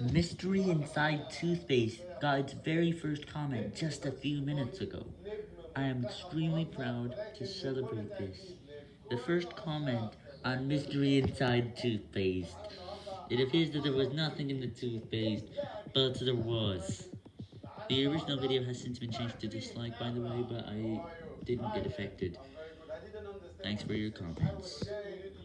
Mystery Inside Toothpaste got very first comment just a few minutes ago. I am extremely proud to celebrate this. The first comment on Mystery Inside Toothpaste. It appears that there was nothing in the toothpaste, but there was. The original video has since been changed to dislike by the way, but I didn't get affected. Thanks for your comments.